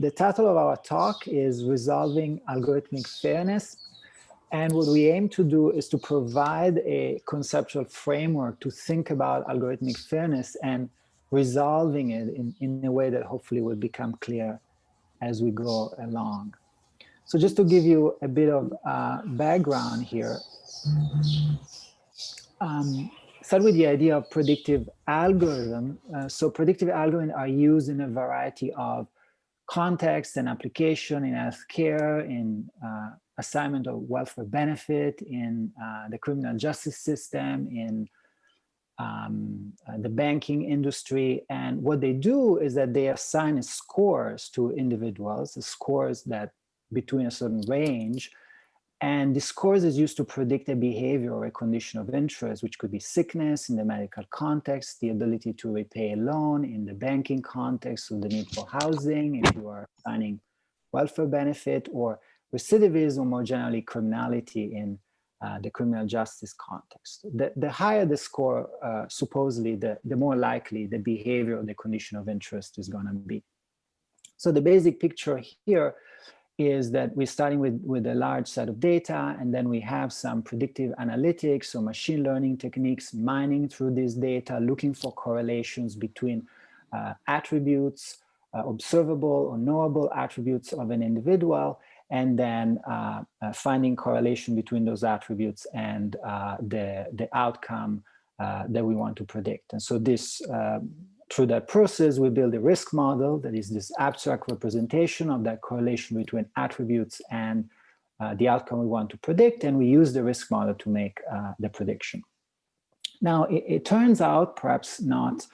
the title of our talk is Resolving Algorithmic Fairness. And what we aim to do is to provide a conceptual framework to think about algorithmic fairness and resolving it in, in a way that hopefully will become clear as we go along. So just to give you a bit of uh, background here, um, start with the idea of predictive algorithm. Uh, so predictive algorithms are used in a variety of contexts and application in healthcare, in uh, assignment of welfare benefit, in uh, the criminal justice system, in um, uh, the banking industry. And what they do is that they assign scores to individuals, the scores that between a certain range. And the scores is used to predict a behavior or a condition of interest, which could be sickness in the medical context, the ability to repay a loan in the banking context, so the need for housing, if you are signing welfare benefit, or recidivism, or more generally criminality in uh, the criminal justice context. The, the higher the score, uh, supposedly, the, the more likely the behavior or the condition of interest is going to be. So the basic picture here is that we're starting with, with a large set of data, and then we have some predictive analytics or machine learning techniques mining through this data, looking for correlations between uh, attributes, uh, observable or knowable attributes of an individual, and then uh, uh, finding correlation between those attributes and uh, the, the outcome uh, that we want to predict. And so this, through that process, we build a risk model that is this abstract representation of that correlation between attributes and uh, the outcome we want to predict, and we use the risk model to make the prediction. Now, it, it, turns out, perhaps not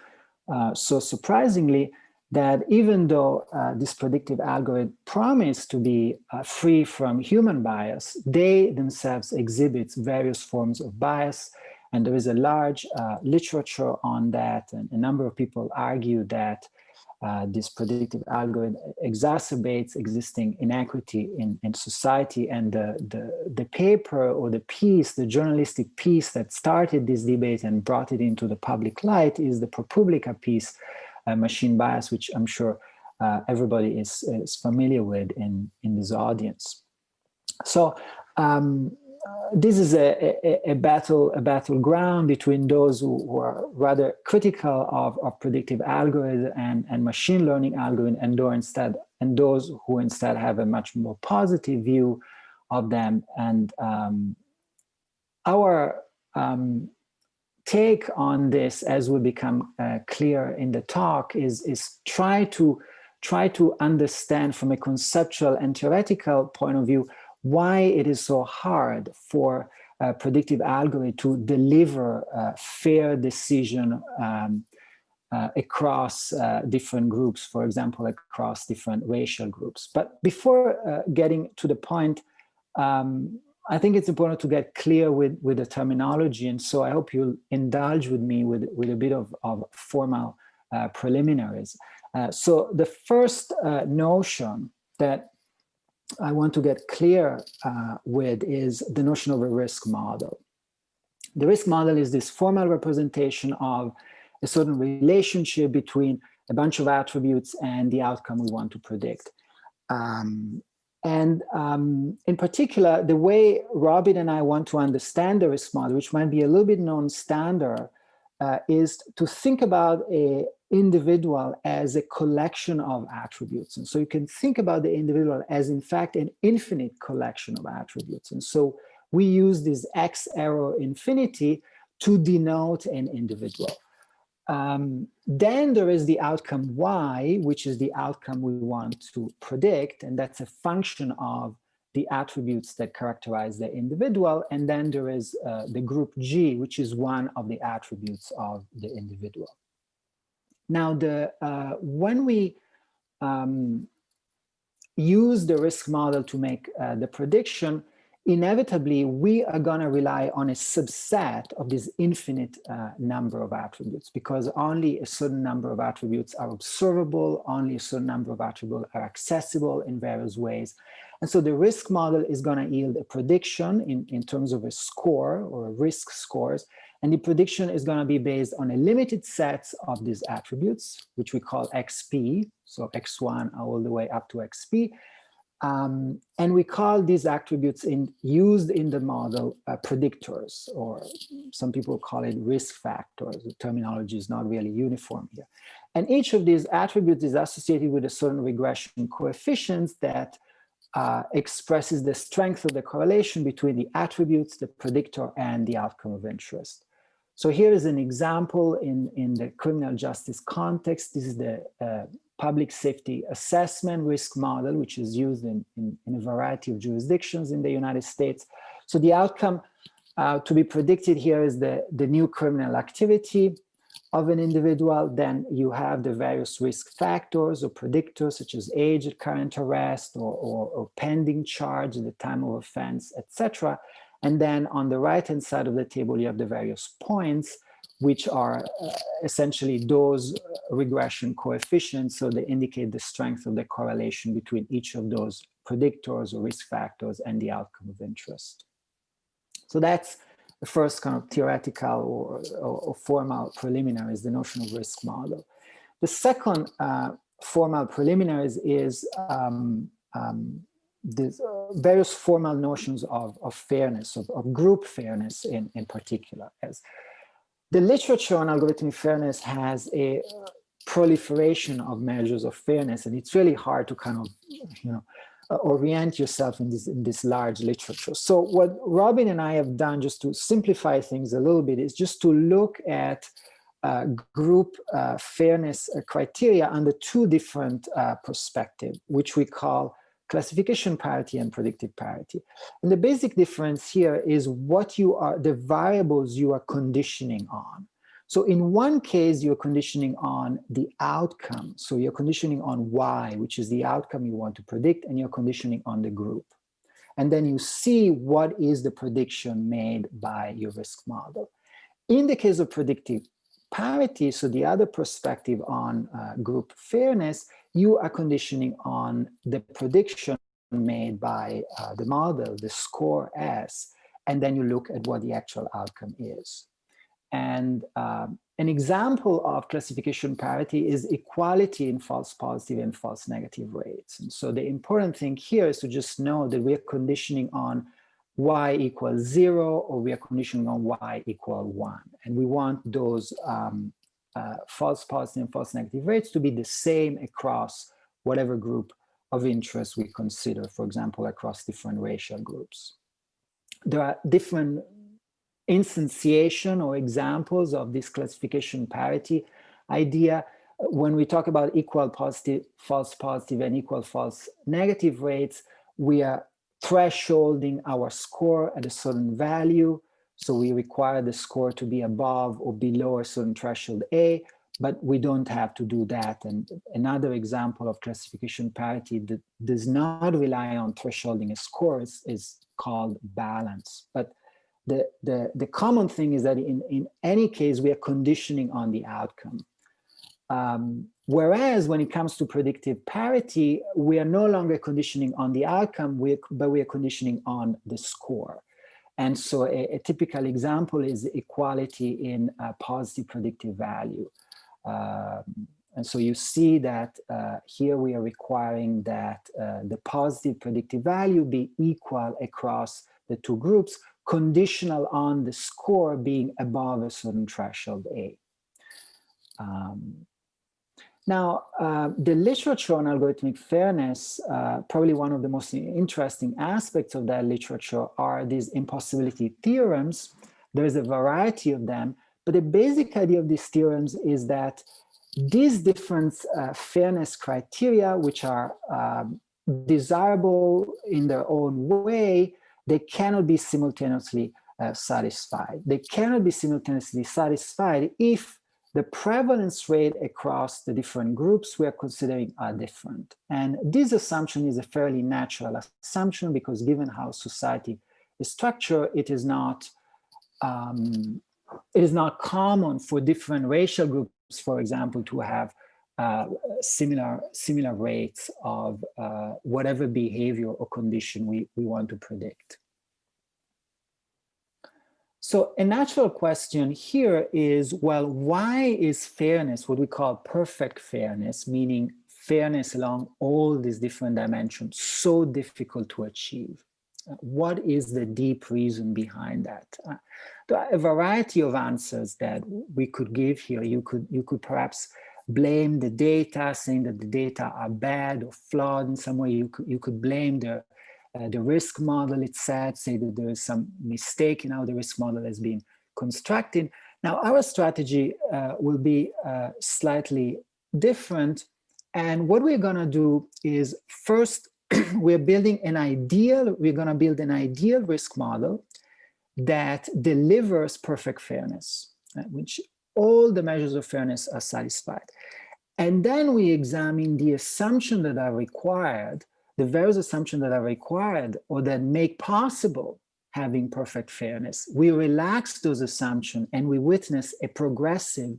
so surprisingly, that even though uh, this predictive algorithm promised to be uh, free from human bias, they themselves exhibit various forms of bias. And there is a large uh, literature on that. And a number of people argue that uh, this predictive algorithm exacerbates existing inequity in, in society. And the, the, the paper or the piece, the journalistic piece that started this debate and brought it into the public light is the ProPublica piece uh, machine bias, which I'm sure uh, everybody is, is familiar with in, in this audience. So um, this is a, a, a, battle a battleground between those who, who are rather critical of, of predictive algorithm and, and machine learning algorithm and those instead and those who instead have a much more positive view of them. And um, our um, take on this as will become uh, clear in the talk is, is try to try to understand from a conceptual and theoretical point of view why it is so hard for a predictive algorithm to deliver a fair decision um, uh, across uh, different groups, for example, across different racial groups. But before uh, getting to the point, um, I think it's important to get clear with, with the terminology. And so I hope you'll indulge with me with, with a bit of, of formal uh, preliminaries. So the first notion that I want to get clear uh, with is the notion of a risk model. The risk model is this formal representation of a certain relationship between a bunch of attributes and the outcome we want to predict. Um, and um, in particular, the way Robin and I want to understand the risk model, which might be a little bit non-standard, uh, is to think about a individual as a collection of attributes. And so you can think about the individual as in fact an infinite collection of attributes. And so we use this X arrow infinity to denote an individual. Um, then there is the outcome y, which is the outcome we want to predict, and that's a function of the attributes that characterize the individual. And then there is uh, the group G, which is one of the attributes of the individual. Now, the uh, when we um, use the risk model to make uh, the prediction, inevitably we are going to rely on a subset of this infinite uh, number of attributes because only a certain number of attributes are observable, only a certain number of attributes are accessible in various ways. And so the risk model is going to yield a prediction in, in terms of a score or risk scores And the prediction is going to be based on a limited set of these attributes, which we call XP, so X1 all the way up to XP. Um, and we call these attributes in, used in the model uh, predictors, or some people call it risk factors. The terminology is not really uniform here. And each of these attributes is associated with a certain regression coefficient that uh, expresses the strength of the correlation between the attributes, the predictor, and the outcome of interest. So here is an example in, in the criminal justice context. This is the uh, public safety assessment risk model, which is used in, in, in, a variety of jurisdictions in the United States. So the outcome uh, to be predicted here is the, the new criminal activity of an individual. Then you have the various risk factors or predictors such as age at current arrest or, or, or pending charge at the time of offense, etc. And then on the right-hand side of the table, you have the various points which are uh, essentially those regression coefficients. So they indicate the strength of the correlation between each of those predictors or risk factors and the outcome of interest. So that's the first kind of theoretical or, or, or formal preliminary is the notion of risk model. The second uh, formal preliminaries is um, um, the uh, various formal notions of, of fairness, of, of, group fairness in, in particular, as the literature on algorithmic fairness has a proliferation of measures of fairness, and it's really hard to kind of, you know, uh, orient yourself in this in this large literature. So what Robin and I have done, just to simplify things a little bit, is just to look at uh, group uh, fairness criteria under two different uh, perspectives, which we call classification parity and predictive parity. And the basic difference here is what you are, the variables you are conditioning on. So in one case, you're conditioning on the outcome. So you're conditioning on Y, which is the outcome you want to predict, and you're conditioning on the group. And then you see what is the prediction made by your risk model. In the case of predictive parity, so the other perspective on uh, group fairness, you are conditioning on the prediction made by uh, the model, the score S, and then you look at what the actual outcome is. And um, an example of classification parity is equality in false positive and false negative rates. And so the important thing here is to just know that we're conditioning on y equals zero or we are conditioning on y equal one. And we want those um, uh, false positive and false negative rates to be the same across whatever group of interest we consider, for example, across different racial groups. There are different instantiation or examples of this classification parity idea when we talk about equal positive, false positive, and equal false negative rates, we are thresholding our score at a certain value. So we require the score to be above or below a certain threshold A, but we don't have to do that. And another example of classification parity that does not rely on thresholding a score is, called balance. But the, the, the common thing is that in, in any case, we are conditioning on the outcome. Um, whereas when it comes to predictive parity, we are no longer conditioning on the outcome, but we are conditioning on the score. And so a, a typical example is equality in positive predictive value. Um, and so you see that uh, here we are requiring that uh, the positive predictive value be equal across the two groups, conditional on the score being above a certain threshold A. Um, now, uh, the literature on algorithmic fairness, uh, probably one of the most interesting aspects of that literature are these impossibility theorems. There's a variety of them, but the basic idea of these theorems is that these different uh, fairness criteria, which are um, desirable in their own way, they cannot be simultaneously uh, satisfied. They cannot be simultaneously satisfied if the prevalence rate across the different groups we are considering are different. And this assumption is a fairly natural assumption because given how society is structured, it is not um, it is not common for different racial groups, for example, to have uh, similar similar rates of uh, whatever behavior or condition we, we want to predict. So a natural question here is, well, why is fairness, what we call perfect fairness, meaning fairness along all these different dimensions, so difficult to achieve? What is the deep reason behind that? Uh, there are a variety of answers that we could give here. You could, you could perhaps blame the data, saying that the data are bad or flawed in some way. You could, you could blame the, uh, the risk model it said, say that there is some mistake in how the risk model has been constructed. Now, our strategy uh, will be uh, slightly different. And what we're going to do is first, we're building an ideal, we're going to build an ideal risk model that delivers perfect fairness, right, which all the measures of fairness are satisfied. And then we examine the assumptions that are required, the various assumptions that are required or that make possible having perfect fairness. We relax those assumptions and we witness a progressive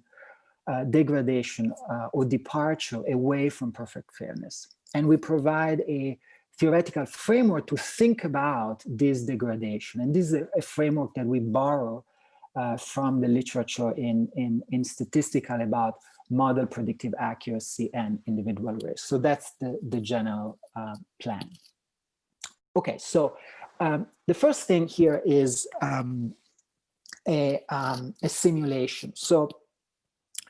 uh, degradation uh, or departure away from perfect fairness. And we provide a theoretical framework to think about this degradation. And this is a, a framework that we borrow uh, from the literature in, in, in statistical about model predictive accuracy and individual risk. So that's the, the general uh, plan. Okay, so um, the first thing here is um, a, um, a simulation. So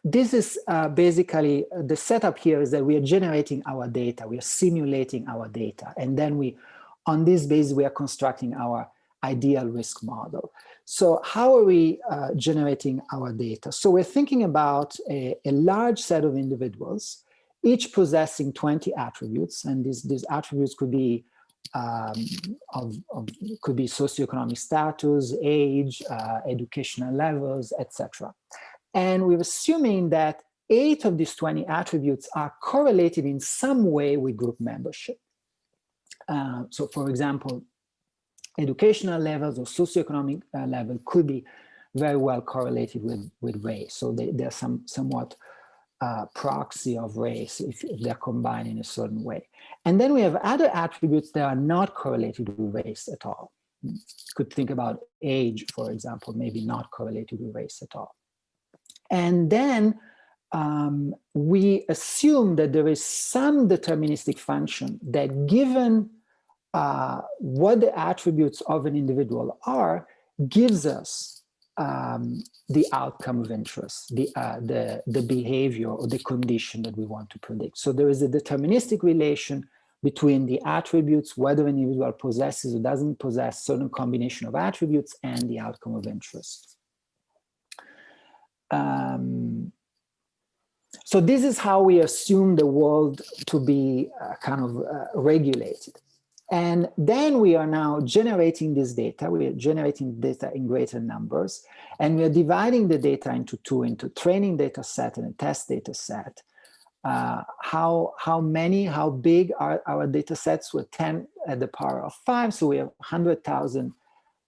this is uh, basically uh, the setup here is that we are generating our data, we are simulating our data, and then we, on this basis, we are constructing our ideal risk model. So how are we uh, generating our data? So we're thinking about a, a, large set of individuals, each possessing 20 attributes, and these, these attributes could be um, of, of, could be socioeconomic status, age, uh, educational levels, etc. And we're assuming that eight of these 20 attributes are correlated in some way with group membership. Uh, so for example, educational levels or socioeconomic uh, level could be very well correlated with, with race. So they, they're some, somewhat uh, proxy of race if, if, they're combined in a certain way. And then we have other attributes that are not correlated with race at all. Could think about age, for example, maybe not correlated with race at all. And then um, we assume that there is some deterministic function that given uh, what the attributes of an individual are, gives us um, the outcome of interest, the, uh, the, the behavior or the condition that we want to predict. So there is a deterministic relation between the attributes, whether an individual possesses or doesn't possess certain combination of attributes and the outcome of interest. Um, so this is how we assume the world to be uh, kind of uh, regulated. And then we are now generating this data. We are generating data in greater numbers, and we are dividing the data into two, into training data set and a test data set. Uh, how, how many, how big are our data sets? We're 10 at the power of five, so we have 100,000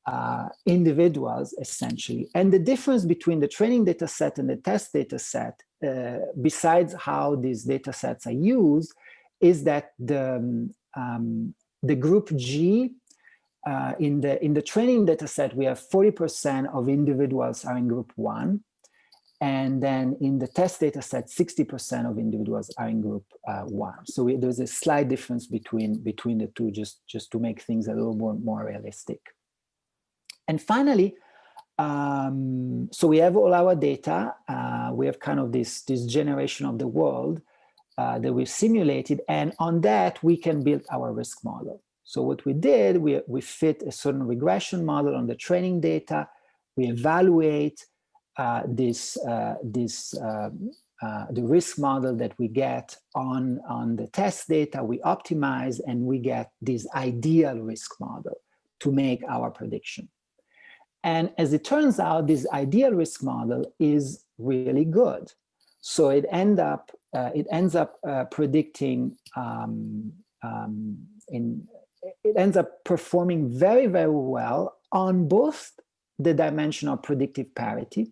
uh, individuals essentially. And the difference between the training data set and the test data set, uh, besides how these data sets are used, is that the, um, the group G uh, in the in the training data set, we have 40% of individuals are in group one. And then in the test data set, 60% of individuals are in group uh, one. So we, there's a slight difference between, between the two, just, just to make things a little more, more realistic. And finally, um, so we have all our data. Uh, we have kind of this, this generation of the world uh, that we've simulated. And on that, we can build our risk model. So what we did, we, we fit a certain regression model on the training data. We evaluate uh, this, uh, this um, uh, the risk model that we get on, on the test data, we optimize and we get this ideal risk model to make our prediction. And as it turns out, this ideal risk model is really good. So it end up uh, it ends up uh, predicting um, um, in it ends up performing very very well on both the dimension of predictive parity.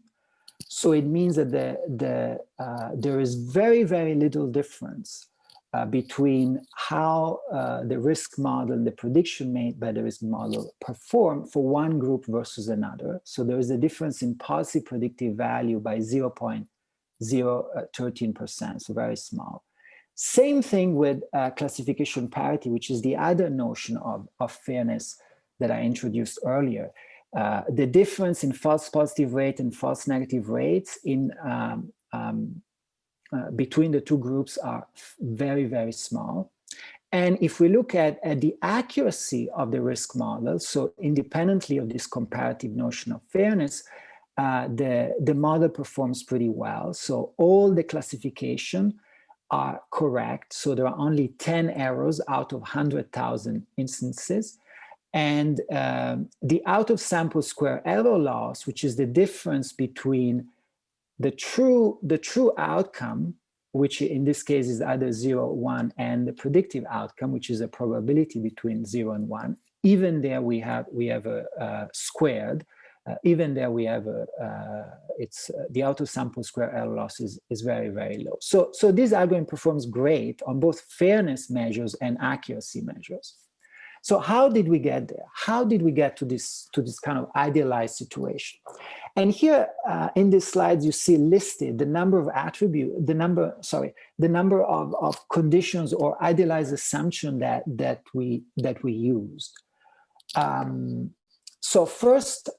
So it means that the the uh, there is very very little difference uh, between how uh, the risk model and the prediction made by the risk model perform for one group versus another. So there is a difference in positive predictive value by 0.013%, so very small. Same thing with uh, classification parity, which is the other notion of, of fairness that I introduced earlier. Uh, the difference in false positive rate and false negative rates in um, um, uh, between the two groups are very, very small. And if we look at, at the accuracy of the risk model, so independently of this comparative notion of fairness, uh, the, the model performs pretty well. So all the classification are correct. So there are only 10 errors out of 100,000 instances. And um, the out of sample square error loss, which is the difference between the true, the true outcome, which in this case is either zero, one, and the predictive outcome, which is a probability between zero and one, even there we have, we have a, a squared, uh, even there we have a, uh, it's uh, the out of sample square error loss is, is very, very low. So, so this algorithm performs great on both fairness measures and accuracy measures. So how did we get there? How did we get to this, to this kind of idealized situation? And here uh, in these slides, you see listed the number of attribute, the number, sorry, the number of, of conditions or idealized assumption that, that, we, that we used. Um, so first,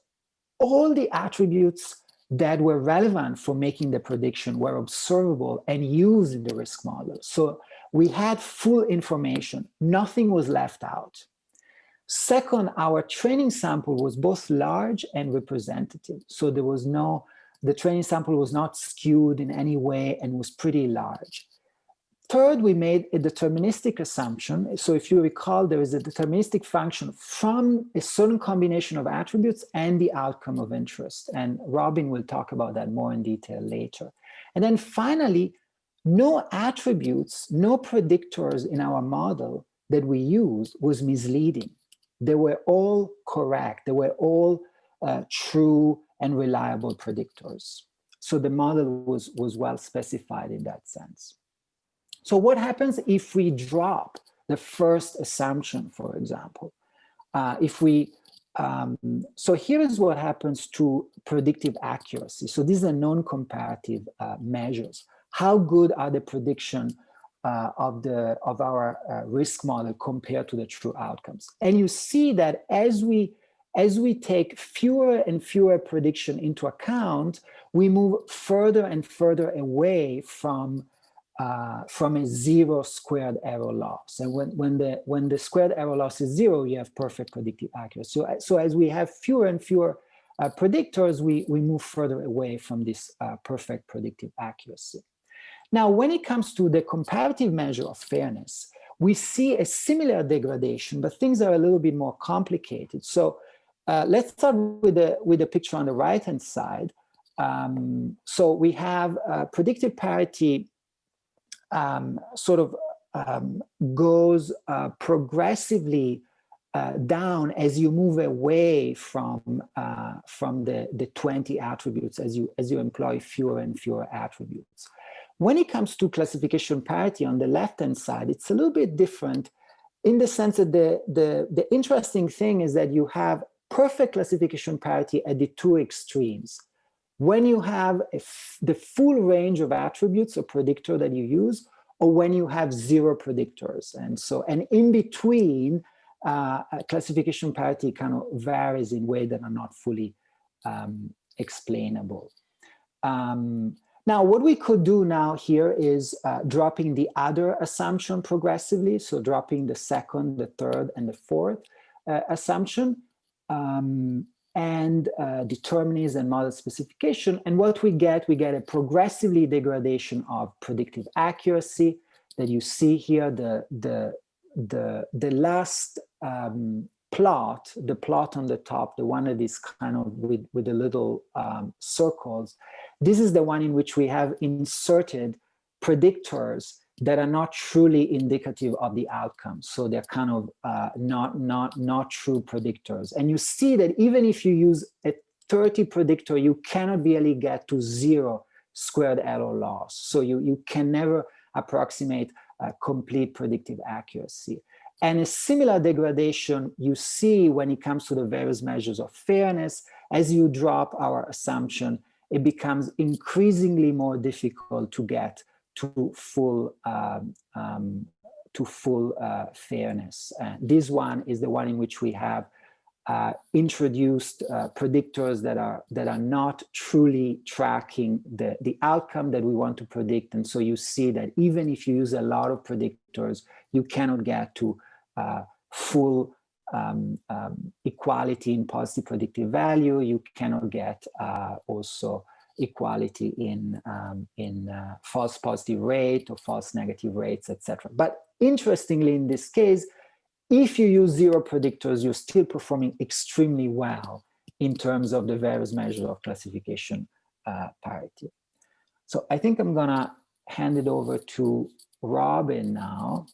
all the attributes that were relevant for making the prediction were observable and used in the risk model. So we had full information, nothing was left out. Second, our training sample was both large and representative. So there was no, the training sample was not skewed in any way and was pretty large. Third, we made a deterministic assumption. So if you recall, there is a deterministic function from a certain combination of attributes and the outcome of interest. And Robin will talk about that more in detail later. And then finally, no attributes, no predictors in our model that we used was misleading. They were all correct. They were all uh, true and reliable predictors. So the model was, was well specified in that sense. So what happens if we drop the first assumption, for example? Uh, if we, um, so here is what happens to predictive accuracy. So these are non-comparative uh, measures. How good are the prediction uh, of the of our uh, risk model compared to the true outcomes? And you see that as we as we take fewer and fewer prediction into account, we move further and further away from uh, from a zero squared error loss. And when, when, the, when the squared error loss is zero, you have perfect predictive accuracy. So, so as we have fewer and fewer uh, predictors, we, we move further away from this uh, perfect predictive accuracy. Now, when it comes to the comparative measure of fairness, we see a similar degradation, but things are a little bit more complicated. So uh, let's start with the, with the picture on the right-hand side. Um, so we have uh, predictive parity um, sort of um, goes uh, progressively uh, down as you move away from uh, from the the 20 attributes as you as you employ fewer and fewer attributes. When it comes to classification parity on the left hand side, it's a little bit different in the sense that the the the interesting thing is that you have perfect classification parity at the two extremes when you have the full range of attributes or predictor that you use, or when you have zero predictors. And so, and in between, uh, classification parity kind of varies in ways that are not fully um, explainable. Um, now, what we could do now here is uh, dropping the other assumption progressively. So dropping the second, the third, and the fourth uh, assumption. Um, and uh, determinism and model specification. And what we get, we get a progressively degradation of predictive accuracy that you see here, the, the, the, the last um, plot, the plot on the top, the one that is kind of with, with the little um, circles, this is the one in which we have inserted predictors that are not truly indicative of the outcome. So they're kind of uh, not, not, not true predictors. And you see that even if you use a 30 predictor, you cannot really get to zero squared error loss. So you, you can never approximate uh, complete predictive accuracy. And a similar degradation you see when it comes to the various measures of fairness. As you drop our assumption, it becomes increasingly more difficult to get to full um, um, to full uh, fairness. Uh, this one is the one in which we have uh, introduced uh, predictors that are that are not truly tracking the the outcome that we want to predict and so you see that even if you use a lot of predictors you cannot get to uh, full um, um, equality in positive predictive value you cannot get uh, also equality in um, in uh, false positive rate or false negative rates etc but interestingly in this case if you use zero predictors, you're still performing extremely well in terms of the various measures of classification uh, parity. So I think I'm gonna hand it over to Robin now,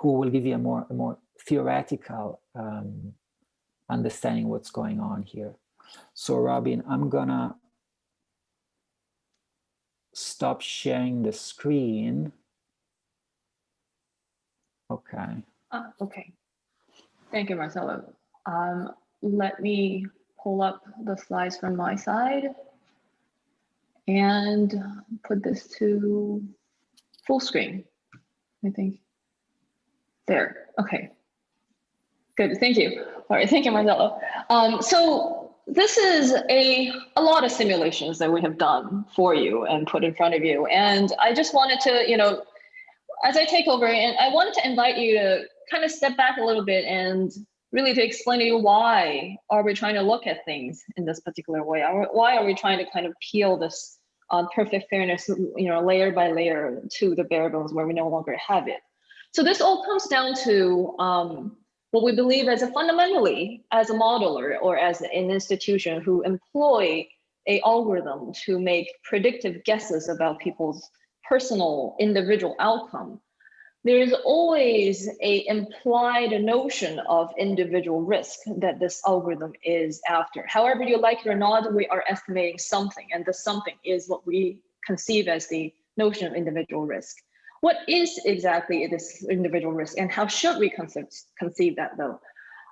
who will give you a more, a more theoretical um, understanding what's going on here. So Robin, I'm gonna stop sharing the screen. Okay. Uh, okay. Thank you, Marcello. Um, let me pull up the slides from my side and put this to full screen, I think. There, okay. Good, thank you. All right, thank you, Marcello. Um, so this is a, a lot of simulations that we have done for you and put in front of you. And I just wanted to, you know, as I take over, and I wanted to invite you to kind of step back a little bit and really to explain to you why are we trying to look at things in this particular way? Why are we trying to kind of peel this uh, perfect fairness, you know, layer by layer to the bare bones where we no longer have it? So this all comes down to um, what we believe as a fundamentally as a modeler or as an institution who employ a algorithm to make predictive guesses about people's personal individual outcome there is always a implied notion of individual risk that this algorithm is after. However you like it or not, we are estimating something, and the something is what we conceive as the notion of individual risk. What is exactly this individual risk, and how should we conceive, conceive that though?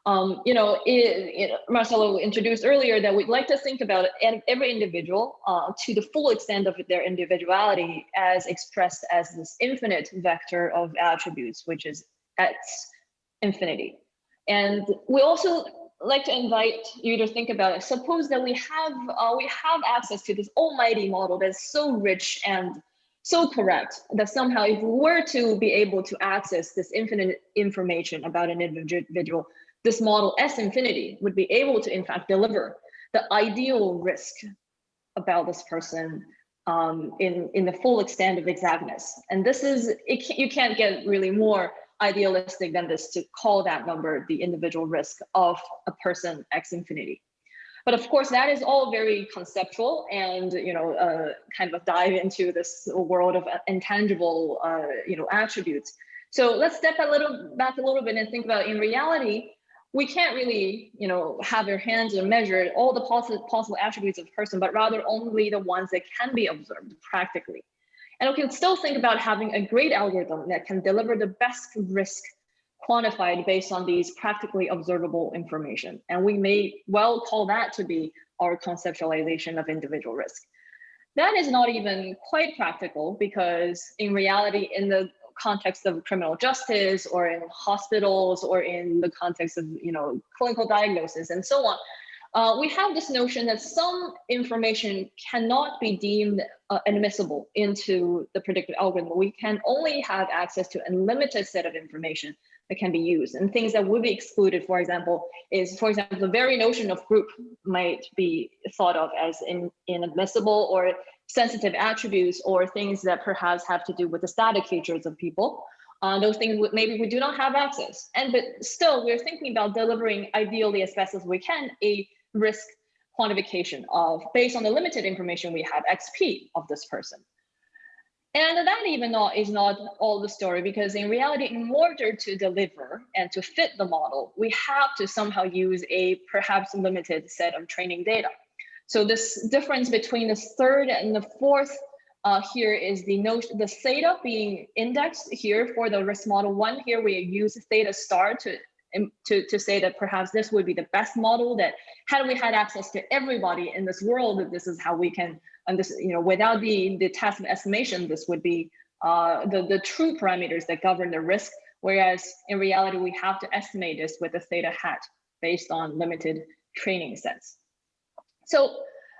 Um, you know, it, it, Marcello introduced earlier that we'd like to think about every individual uh, to the full extent of their individuality as expressed as this infinite vector of attributes, which is at infinity. And we also like to invite you to think about it. Suppose that we have uh, we have access to this almighty model that's so rich and so correct that somehow if we were to be able to access this infinite information about an individual, this model S infinity would be able to in fact deliver the ideal risk about this person um, in, in the full extent of exactness. And this is, it, you can't get really more idealistic than this to call that number the individual risk of a person X infinity. But of course, that is all very conceptual and, you know, uh, kind of dive into this world of intangible, uh, you know, attributes. So let's step a little back a little bit and think about in reality, we can't really, you know, have your hands and measure all the possible possible attributes of a person, but rather only the ones that can be observed practically. And we can still think about having a great algorithm that can deliver the best risk quantified based on these practically observable information. And we may well call that to be our conceptualization of individual risk. That is not even quite practical because in reality, in the context of criminal justice or in hospitals or in the context of you know clinical diagnosis and so on uh, we have this notion that some information cannot be deemed uh, admissible into the predictive algorithm. We can only have access to a limited set of information that can be used. And things that would be excluded, for example, is, for example, the very notion of group might be thought of as in, inadmissible or sensitive attributes or things that perhaps have to do with the static features of people. Uh, those things maybe we do not have access. And but still, we're thinking about delivering ideally as best as we can a risk quantification of based on the limited information we have XP of this person. And that even not is not all the story because in reality, in order to deliver and to fit the model, we have to somehow use a perhaps limited set of training data. So this difference between the third and the fourth uh, here is the notion, the theta being indexed here for the risk model one. Here we use theta star to, to, to say that perhaps this would be the best model that had we had access to everybody in this world, this is how we can, and this, you know, without the, the task of estimation, this would be uh, the, the true parameters that govern the risk. Whereas in reality, we have to estimate this with a theta hat based on limited training sets. So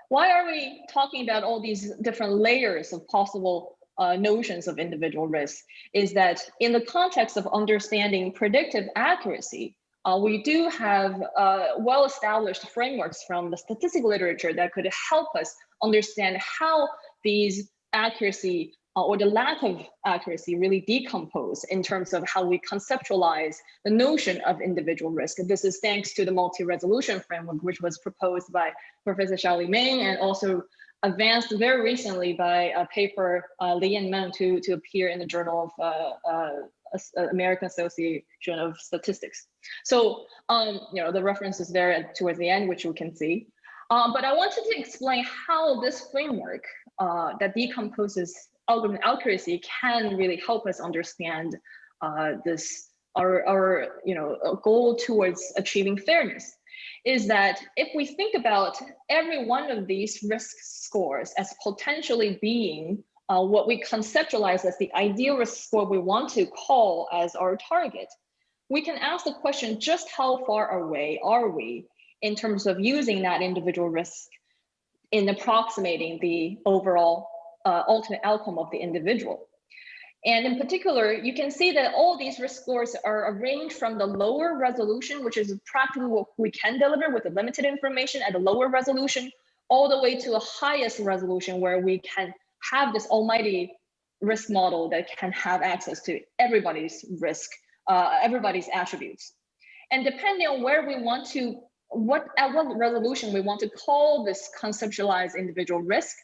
why are we talking about all these different layers of possible uh, notions of individual risk is that in the context of understanding predictive accuracy, uh, we do have uh, well-established frameworks from the statistical literature that could help us understand how these accuracy uh, or the lack of accuracy really decompose in terms of how we conceptualize the notion of individual risk. This is thanks to the multi-resolution framework, which was proposed by Professor Xiaoli Meng and also advanced very recently by a paper, uh, Li and Meng, to, to appear in the Journal of uh, uh, American Association of Statistics. So, um, you know, the reference is there towards the end, which we can see. Um, but I wanted to explain how this framework uh, that decomposes algorithm accuracy can really help us understand uh, this our, our you know goal towards achieving fairness. Is that if we think about every one of these risk scores as potentially being uh, what we conceptualize as the ideal risk score we want to call as our target, we can ask the question, just how far away are we in terms of using that individual risk in approximating the overall uh, ultimate outcome of the individual. And in particular, you can see that all these risk scores are arranged from the lower resolution, which is practically what we can deliver with the limited information at the lower resolution, all the way to the highest resolution where we can have this almighty risk model that can have access to everybody's risk, uh, everybody's attributes. And depending on where we want to, what at what resolution we want to call this conceptualized individual risk,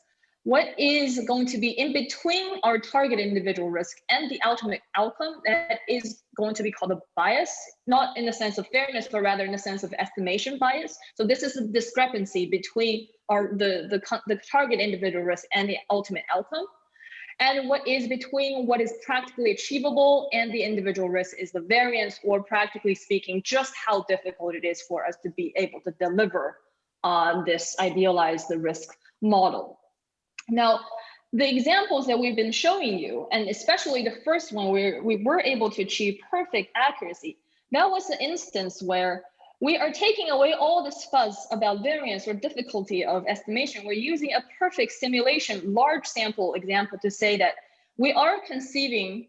what is going to be in between our target individual risk and the ultimate outcome that is going to be called a bias, not in the sense of fairness, but rather in the sense of estimation bias. So this is a discrepancy between our the, the, the target individual risk and the ultimate outcome. And what is between what is practically achievable and the individual risk is the variance, or practically speaking, just how difficult it is for us to be able to deliver on this idealized the risk model. Now, the examples that we've been showing you, and especially the first one where we were able to achieve perfect accuracy, that was an instance where we are taking away all this fuzz about variance or difficulty of estimation. We're using a perfect simulation, large sample example to say that we are conceiving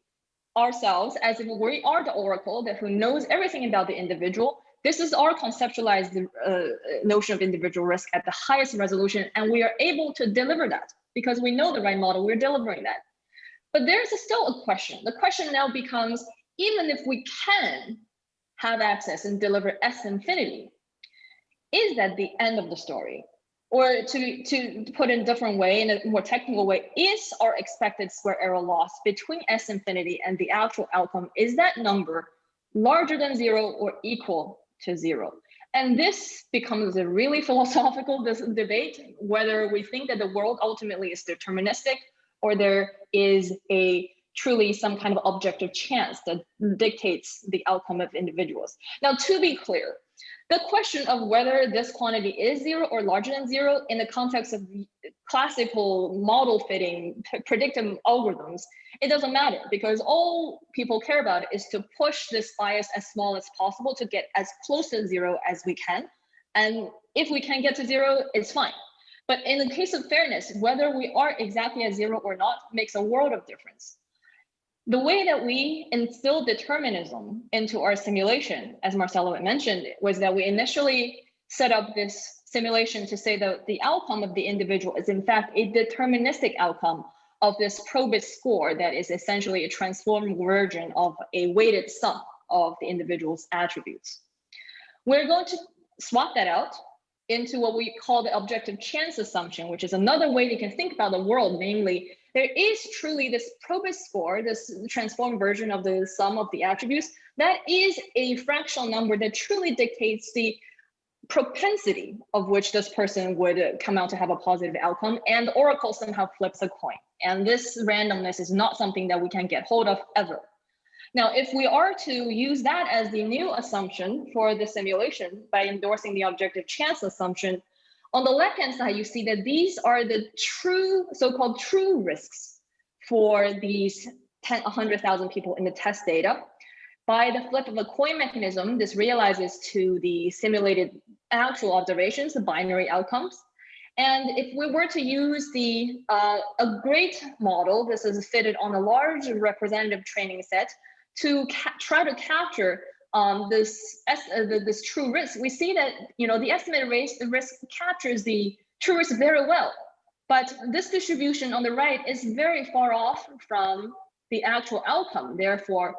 ourselves as if we are the oracle that who knows everything about the individual. This is our conceptualized uh, notion of individual risk at the highest resolution, and we are able to deliver that because we know the right model, we're delivering that. But there's still a question. The question now becomes, even if we can have access and deliver S infinity, is that the end of the story? Or to, to put in a different way, in a more technical way, is our expected square error loss between S infinity and the actual outcome, is that number larger than zero or equal to zero? And this becomes a really philosophical debate, whether we think that the world ultimately is deterministic or there is a truly some kind of objective chance that mm. dictates the outcome of individuals. Now, to be clear, the question of whether this quantity is zero or larger than zero in the context of classical model fitting predictive algorithms, it doesn't matter because all people care about is to push this bias as small as possible to get as close to zero as we can. And if we can get to zero, it's fine. But in the case of fairness, whether we are exactly at zero or not makes a world of difference. The way that we instilled determinism into our simulation, as Marcello mentioned, was that we initially set up this simulation to say that the outcome of the individual is in fact a deterministic outcome of this probit score that is essentially a transformed version of a weighted sum of the individual's attributes. We're going to swap that out into what we call the objective chance assumption, which is another way you can think about the world, namely there is truly this probit score, this transformed version of the sum of the attributes, that is a fractional number that truly dictates the propensity of which this person would come out to have a positive outcome and the Oracle somehow flips a coin. And this randomness is not something that we can get hold of ever. Now, if we are to use that as the new assumption for the simulation by endorsing the objective chance assumption, on the left-hand side, you see that these are the true, so-called true risks for these 10, 100,000 people in the test data. By the flip of a coin mechanism, this realizes to the simulated actual observations, the binary outcomes. And if we were to use the uh, a great model, this is fitted on a large representative training set to try to capture um, this uh, this true risk, we see that you know the estimated risk the risk captures the true risk very well, but this distribution on the right is very far off from the actual outcome. Therefore,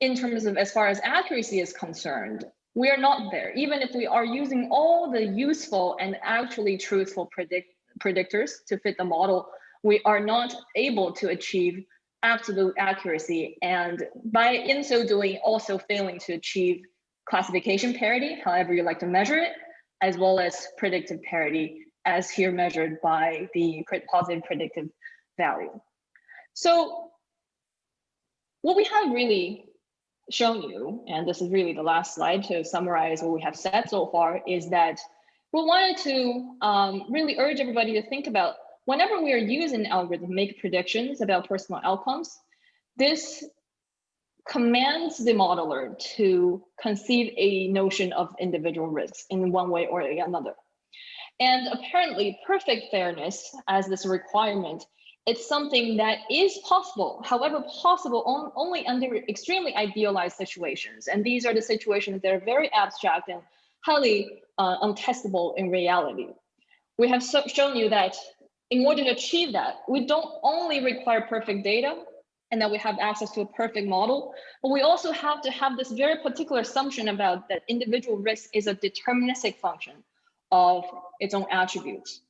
in terms of as far as accuracy is concerned, we are not there. Even if we are using all the useful and actually truthful predict predictors to fit the model, we are not able to achieve absolute accuracy and by in so doing also failing to achieve classification parity however you like to measure it as well as predictive parity as here measured by the positive predictive value. So what we have really shown you and this is really the last slide to summarize what we have said so far is that we wanted to um, really urge everybody to think about whenever we are using algorithm make predictions about personal outcomes, this commands the modeler to conceive a notion of individual risks in one way or another. And apparently perfect fairness as this requirement, it's something that is possible, however possible on, only under extremely idealized situations. And these are the situations that are very abstract and highly uh, untestable in reality. We have so shown you that in order to achieve that, we don't only require perfect data and that we have access to a perfect model, but we also have to have this very particular assumption about that individual risk is a deterministic function of its own attributes.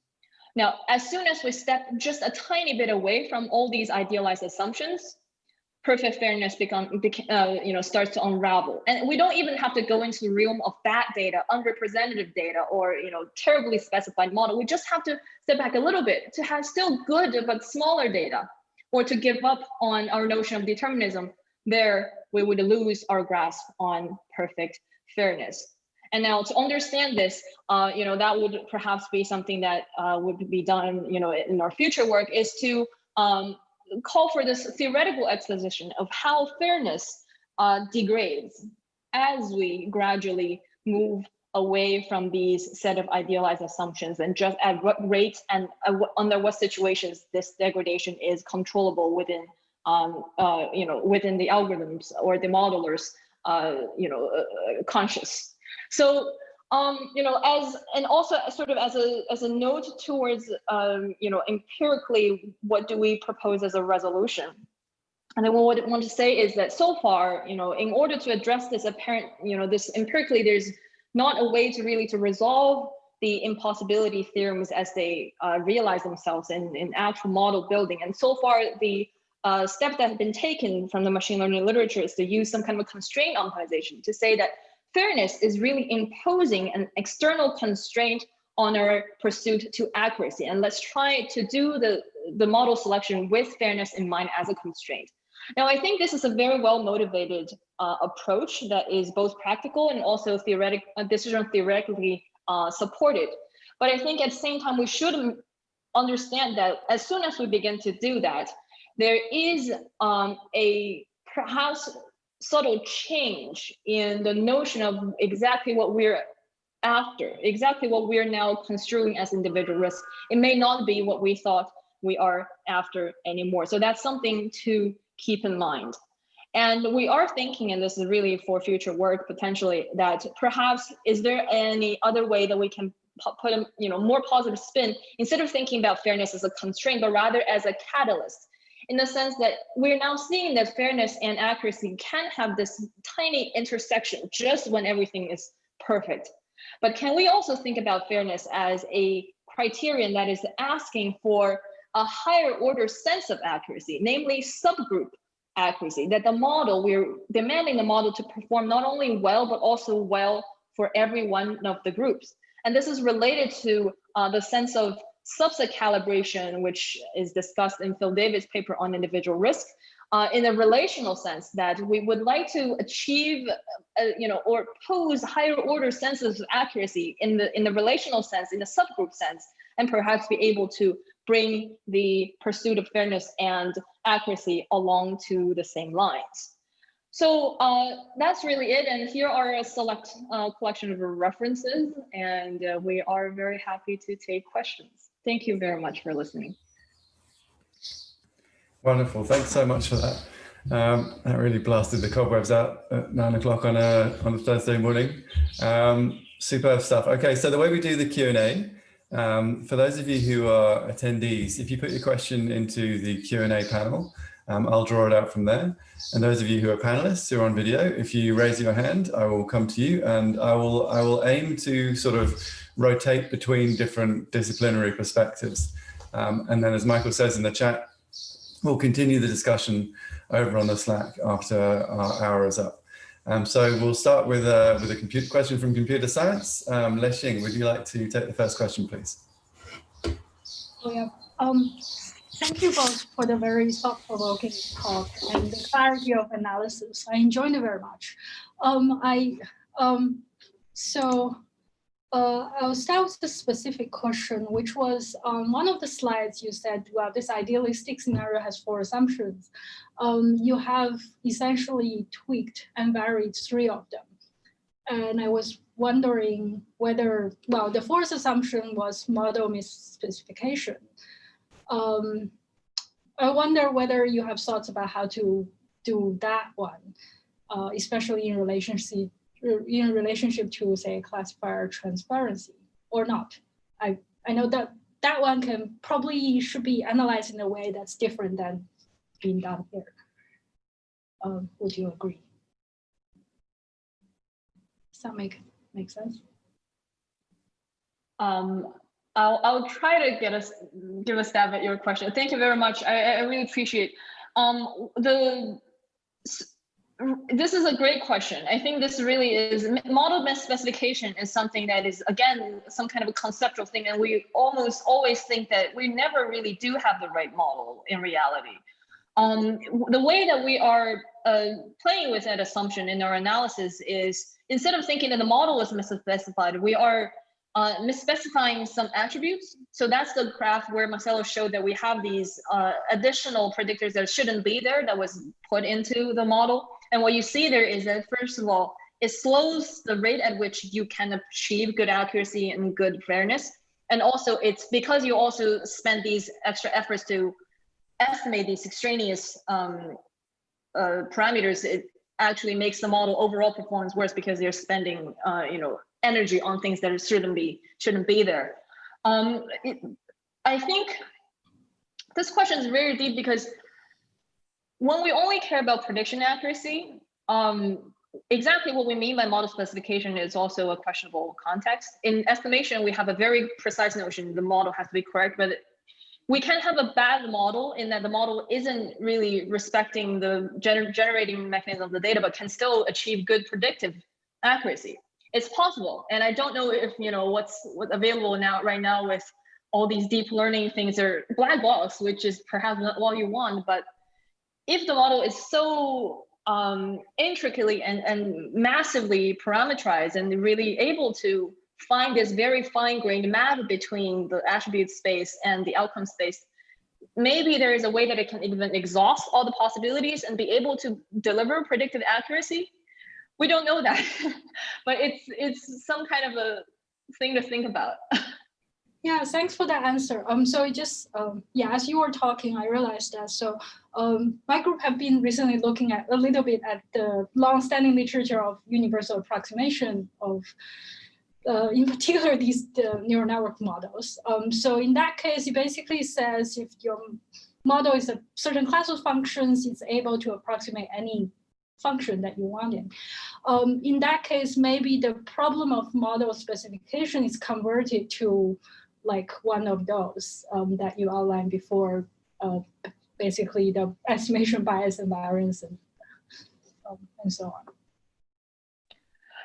Now, as soon as we step just a tiny bit away from all these idealized assumptions, perfect fairness become uh, you know starts to unravel. And we don't even have to go into the realm of bad data unrepresentative data or you know terribly specified model. We just have to step back a little bit to have still good but smaller data or to give up on our notion of determinism. There we would lose our grasp on perfect fairness. And now to understand this uh, you know that would perhaps be something that uh, would be done you know in our future work is to um, call for this theoretical exposition of how fairness uh, degrades as we gradually move away from these set of idealized assumptions and just at what rates and uh, under what situations this degradation is controllable within um, uh, you know within the algorithms or the modelers uh, you know uh, conscious. So um, you know, as and also sort of as a as a note towards um, you know, empirically, what do we propose as a resolution? And then what I want to say is that so far, you know, in order to address this apparent, you know, this empirically, there's not a way to really to resolve the impossibility theorems as they uh, realize themselves in, in actual model building. And so far, the uh, step that has been taken from the machine learning literature is to use some kind of a constraint optimization to say that fairness is really imposing an external constraint on our pursuit to accuracy. And let's try to do the, the model selection with fairness in mind as a constraint. Now, I think this is a very well motivated uh, approach that is both practical and also theoretic, uh, decision theoretically uh, supported. But I think at the same time, we should understand that as soon as we begin to do that, there is um, a perhaps subtle change in the notion of exactly what we're after, exactly what we're now construing as individual risk. It may not be what we thought we are after anymore. So that's something to keep in mind. And we are thinking, and this is really for future work potentially, that perhaps is there any other way that we can put a you know more positive spin instead of thinking about fairness as a constraint, but rather as a catalyst in the sense that we're now seeing that fairness and accuracy can have this tiny intersection just when everything is perfect. But can we also think about fairness as a criterion that is asking for a higher order sense of accuracy, namely subgroup accuracy, that the model, we're demanding the model to perform not only well, but also well for every one of the groups. And this is related to uh, the sense of subset calibration, which is discussed in Phil Dawid's paper on individual risk, uh, in a relational sense that we would like to achieve, uh, you know, or pose higher order senses of accuracy in the in the relational sense, in the subgroup sense, and perhaps be able to bring the pursuit of fairness and accuracy along to the same lines. So uh, that's really it. And here are a select uh, collection of references, and uh, we are very happy to take questions. Thank you very much for listening. Wonderful. Thanks so much for that. Um, that really blasted the cobwebs out at nine o'clock on a on a Thursday morning. Um, superb stuff. Okay, so the way we do the Q and A, um, for those of you who are attendees, if you put your question into the Q and A panel, um, I'll draw it out from there. And those of you who are panelists who are on video, if you raise your hand, I will come to you, and I will I will aim to sort of rotate between different disciplinary perspectives. Um, and then, as Michael says in the chat, We'll continue the discussion over on the Slack after our hour is up. Um, so we'll start with a, with a computer question from computer science. Um, Lexing, would you like to take the first question, please? Oh, yeah. Um, thank you both for the very thought-provoking talk and the clarity of analysis. I enjoyed it very much. Um, I um, so uh, I'll start with a specific question, which was on one of the slides you said, well, this idealistic scenario has four assumptions. Um, you have essentially tweaked and varied three of them. And I was wondering whether, well, the fourth assumption was model misspecification. Um, I wonder whether you have thoughts about how to do that one, uh, especially in relationship in relationship to say classifier transparency or not. I, I know that that one can probably should be analyzed in a way that's different than being done here. Um, would you agree? Does that make make sense? Um, I'll I'll try to get us give a stab at your question. Thank you very much. I, I really appreciate. Um, the this is a great question. I think this really is model specification is something that is again some kind of a conceptual thing, and we almost always think that we never really do have the right model in reality. Um, the way that we are uh, playing with that assumption in our analysis is instead of thinking that the model is misspecified, we are uh, misspecifying some attributes. So that's the graph where Marcello showed that we have these uh, additional predictors that shouldn't be there that was put into the model. And what you see there is that first of all, it slows the rate at which you can achieve good accuracy and good fairness. And also it's because you also spend these extra efforts to estimate these extraneous um, uh, parameters, it actually makes the model overall performance worse because you're spending, uh, you know, energy on things that shouldn't be shouldn't be there. Um, it, I think this question is very deep because when we only care about prediction accuracy, um, exactly what we mean by model specification is also a questionable context. In estimation, we have a very precise notion, the model has to be correct, but we can have a bad model in that the model isn't really respecting the gener generating mechanism of the data, but can still achieve good predictive accuracy. It's possible. And I don't know if, you know, what's, what's available now right now with all these deep learning things are black box, which is perhaps not all you want, but if the model is so um, intricately and, and massively parameterized and really able to find this very fine-grained map between the attribute space and the outcome space, maybe there is a way that it can even exhaust all the possibilities and be able to deliver predictive accuracy. We don't know that, but it's it's some kind of a thing to think about. Yeah, thanks for that answer. Um, so it just um, yeah, as you were talking, I realized that. So um, my group have been recently looking at a little bit at the long-standing literature of universal approximation of, uh, in particular, these the neural network models. Um, so in that case, it basically says if your model is a certain class of functions, it's able to approximate any function that you want in. Um, in that case, maybe the problem of model specification is converted to like one of those um, that you outlined before, uh, basically the estimation bias and variance and, um, and so on.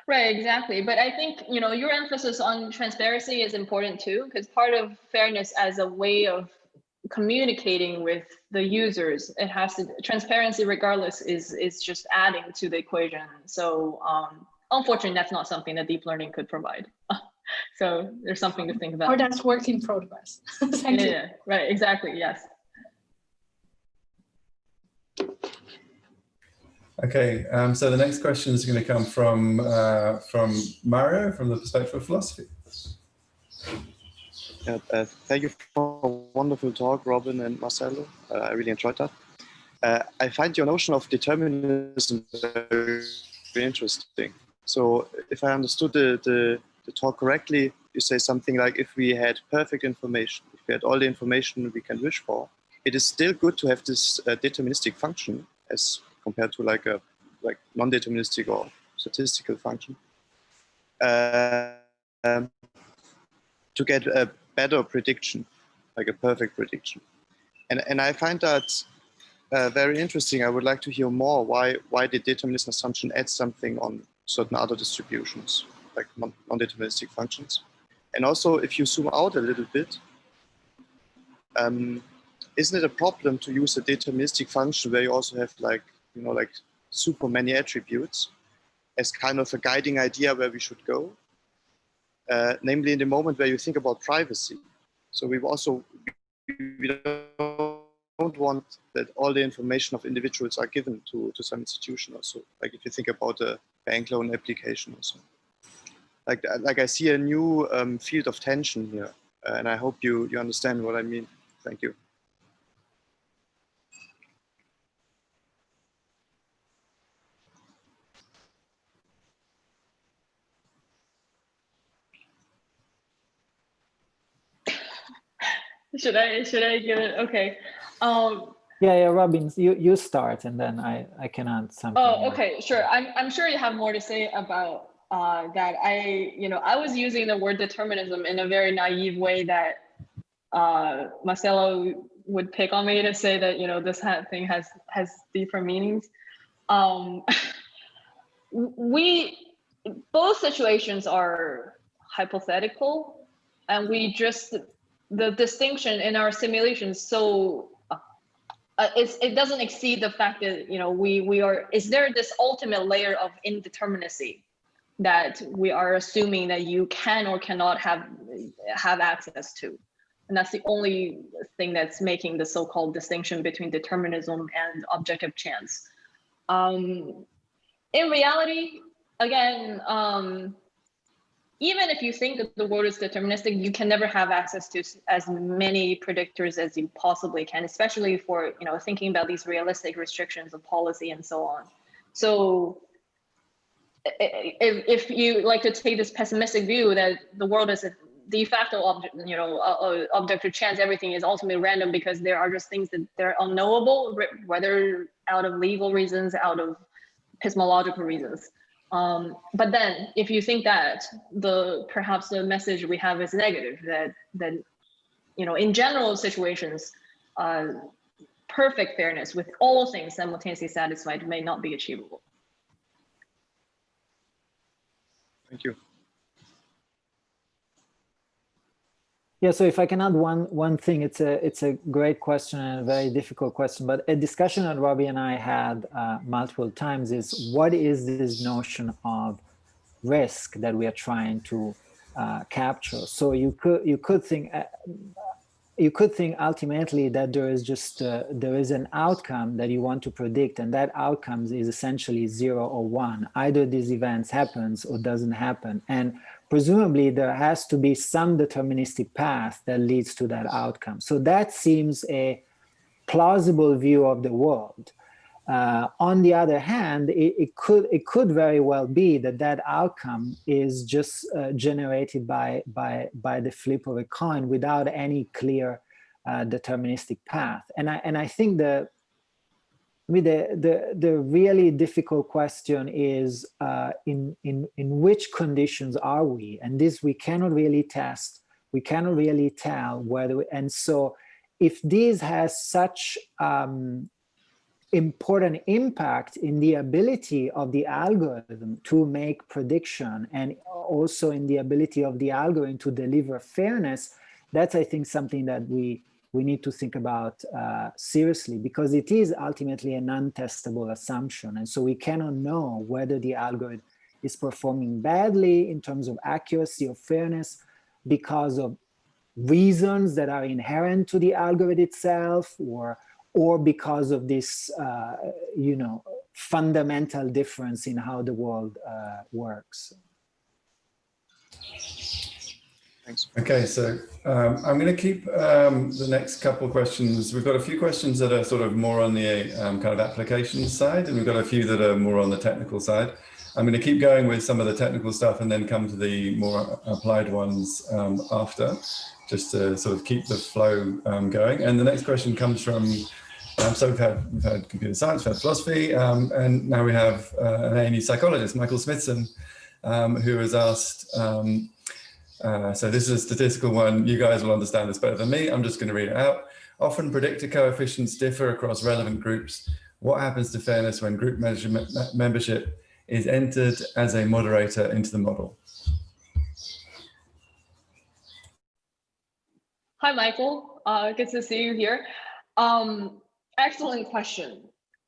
Right, exactly. But I think, you know, your emphasis on transparency is important too, because part of fairness as a way of communicating with the users, it has to, transparency regardless is, is just adding to the equation. So um, unfortunately, that's not something that deep learning could provide. so there's something to think about. Or that's work in progress. Thank yeah, you. yeah, right, exactly, yes. Okay, um, so the next question is going to come from uh, from Mario from the perspective of philosophy. Yeah, uh, thank you for a wonderful talk, Robin and Marcello. Uh, I really enjoyed that. Uh, I find your notion of determinism very, interesting. So if I understood the, the, the, talk correctly, you say something like if we had perfect information, if we had all the information we can wish for, it is still good to have this uh, deterministic function as compared to like a like non-deterministic or statistical function uh, um, to get a better prediction, like a perfect prediction. And, and I find that uh, very interesting. I would like to hear more why, why the determinism assumption adds something on certain other distributions, like non-deterministic functions. And also, if you zoom out a little bit, um, isn't it a problem to use a deterministic function where you also have like you know, like super many attributes as kind of a guiding idea where we should go. Uh, namely in the moment where you think about privacy. So we also, we don't want that all the information of individuals are given to, to some institution also. Like if you think about a bank loan application also. Like, like I see a new um, field of tension here. And I hope you, you understand what I mean. Thank you. Should I should I give it? Okay. Um, yeah, yeah, Robin, you you start, and then I I can add something. Oh, okay, sure. I'm I'm sure you have more to say about uh, that. I you know I was using the word determinism in a very naive way that uh, Marcello would pick on me to say that you know this thing has has deeper meanings. Um, we both situations are hypothetical, and we just the distinction in our simulations so uh, uh it doesn't exceed the fact that you know we we are is there this ultimate layer of indeterminacy that we are assuming that you can or cannot have have access to? And that's the only thing that's making the so-called distinction between determinism and objective chance. Um, in reality again um, even if you think that the world is deterministic, you can never have access to as many predictors as you possibly can, especially for you know thinking about these realistic restrictions of policy and so on. So if, if you like to take this pessimistic view that the world is a de facto object, you know, object of chance, everything is ultimately random because there are just things that they're unknowable, whether out of legal reasons, out of epistemological reasons. Um, but then if you think that the perhaps the message we have is negative, that, that you know, in general situations, uh, perfect fairness with all things simultaneously satisfied may not be achievable. Thank you. Yeah, so if I can add one one thing, it's a it's a great question and a very difficult question. But a discussion that Robbie and I had uh, multiple times is what is this notion of risk that we are trying to uh, capture? So you could you could think uh, you could think ultimately that there is just uh, there is an outcome that you want to predict, and that outcome is essentially zero or one. Either these events happens or doesn't happen, and presumably there has to be some deterministic path that leads to that outcome. So that seems a plausible view of the world. Uh, on the other hand, it, it, could it could very well be that that outcome is just uh, generated by by by the flip of a coin without any clear uh, deterministic path. And I and I think the I mean, the, the, the really difficult question is uh, in, in, in which conditions are we? And this we cannot really test. We cannot really tell whether, we, and so if this has such, um, important impact in the ability of the algorithm to make prediction and also in the ability of the algorithm to deliver fairness, that's, I think, something that we, we need to think about uh, seriously because it is ultimately an untestable assumption. And so we cannot know whether the algorithm is performing badly in terms of accuracy or fairness because of reasons that are inherent to the algorithm itself or or because of this, uh, you know, fundamental difference in how the world uh, works. Thanks. Okay, so um, I'm going to keep um, the next couple of questions. We've got a few questions that are sort of more on the um, kind of application side, and we've got a few that are more on the technical side. I'm going to keep going with some of the technical stuff and then come to the more applied ones um, after, just to sort of keep the flow um, going. And the next question comes from um, so we've had, we've had computer science, we've had philosophy, and now we have uh, an ANU psychologist, Michael Smithson, who has asked, uh, so this is a statistical one, you guys will understand this better than me, I'm just going to read it out. Often predictor coefficients differ across relevant groups. What happens to fairness when group membership is entered as a moderator into the model? Hi, Michael. Uh, good to see you here. Um, Excellent question.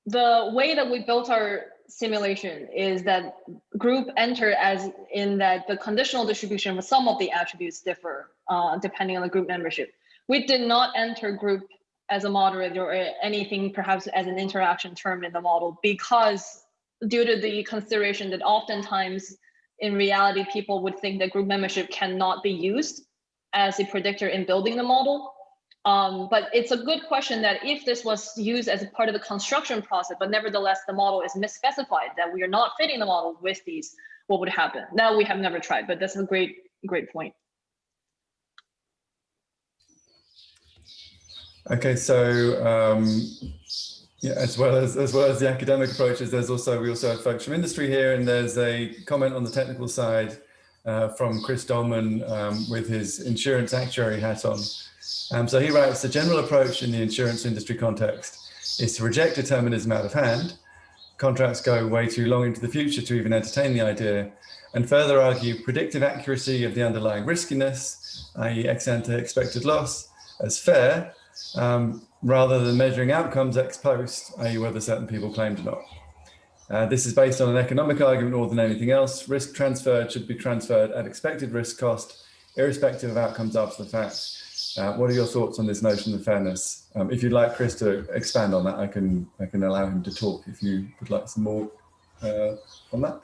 The way that we built our simulation is that group entered as in that the conditional distribution of some of the attributes differ uh, depending on the group membership. We did not enter group as a moderator or anything perhaps as an interaction term in the model because due to the consideration that oftentimes in reality people would think that group membership cannot be used as a predictor in building the model um, but it's a good question that if this was used as a part of the construction process, but nevertheless the model is misspecified that we are not fitting the model with these, what would happen? Now we have never tried, but that's a great, great point. Okay, so um, yeah, as well as as well as the academic approaches, there's also we also have folks from industry here, and there's a comment on the technical side uh, from Chris Dolman um, with his insurance actuary hat on. Um, so he writes, the general approach in the insurance industry context is to reject determinism out of hand. Contracts go way too long into the future to even entertain the idea and further argue predictive accuracy of the underlying riskiness, i.e. ex ante expected loss, as fair, um, rather than measuring outcomes ex post, i.e. whether certain people claimed or not. Uh, this is based on an economic argument more than anything else. Risk transferred should be transferred at expected risk cost, irrespective of outcomes after the fact. Uh, what are your thoughts on this notion of fairness? Um, if you'd like Chris to expand on that, I can I can allow him to talk if you would like some more uh, on that.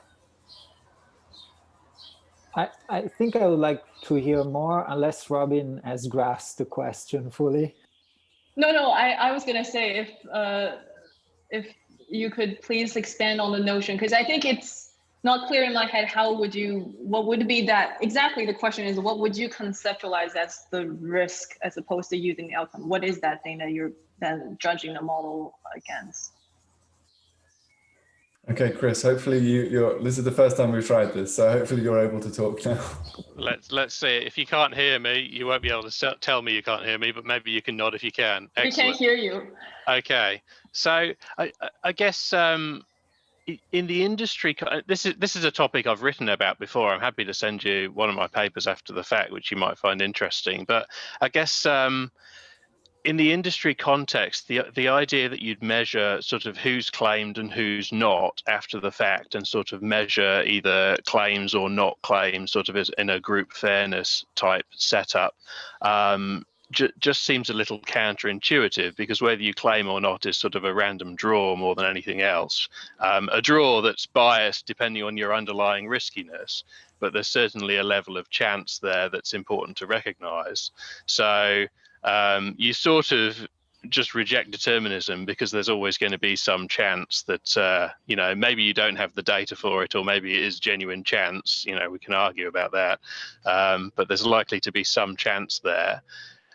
I, I think I would like to hear more unless Robin has grasped the question fully. No, no, I, I was going to say if uh, if you could please expand on the notion, because I think it's not clear in my head how would you what would be that exactly the question is what would you conceptualize as the risk as opposed to using the outcome? What is that thing that you're then judging the model against? Okay chris hopefully you you're this is the first time we've tried this so hopefully you're able to talk now. Let's let's see. If you can't hear me you won't be able to tell me you can't hear me but maybe you can nod if you can. Excellent. we can't hear you. Okay. So i i guess um in the industry uh, this is this is a topic i've written about before. I'm happy to send you one of my papers after the fact which you might find interesting. But i guess um, in the industry context the the idea that you'd measure sort of who's claimed and who's not after the fact and sort of measure either claims or not claims sort of in a group fairness type setup um, just seems a little counterintuitive because whether you claim or not is sort of a random draw more than anything else. Um, a draw that's biased depending on your underlying riskiness, but there's certainly a level of chance there that's important to recognize. So um, you sort of just reject determinism because there's always going to be some chance that uh, you know maybe you don't have the data for it or maybe it is genuine chance you know we can argue about that um, but there's likely to be some chance there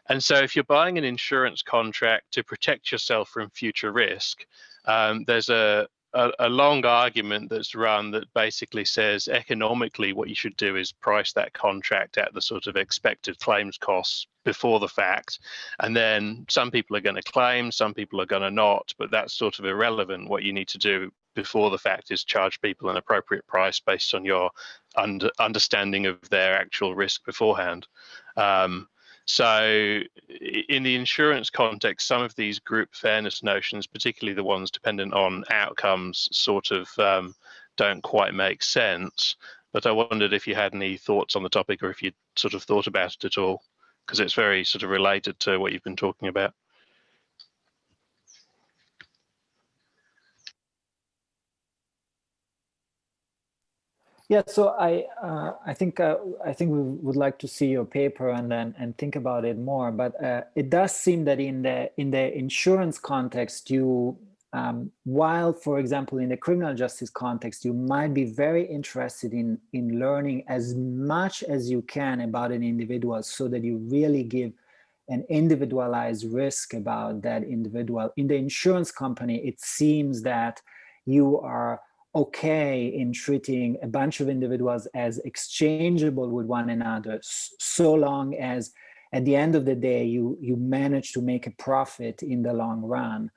and so if you're buying an insurance contract to protect yourself from future risk, um, there's a a, a, long argument that's run that basically says economically what you should do is price that contract at the sort of expected claims costs before the fact. And then some people are going to claim some people are going to not but that's sort of irrelevant. What you need to do before the fact is charge people an appropriate price based on your under, understanding of their actual risk beforehand. Um, so in the insurance context, some of these group fairness notions, particularly the ones dependent on outcomes, sort of um, don't quite make sense. But I wondered if you had any thoughts on the topic or if you'd sort of thought about it at all, because it's very sort of related to what you've been talking about. Yeah, so I uh, I think uh, I think we would like to see your paper and then and think about it more. But uh, it does seem that in the in the insurance context, you um, while, for example, in the criminal justice context, you might be very interested in in learning as much as you can about an individual, so that you really give an individualized risk about that individual. In the insurance company, it seems that you are okay in treating a bunch of individuals as exchangeable with one another so long as at the end of the day you you manage to make a profit in the long run.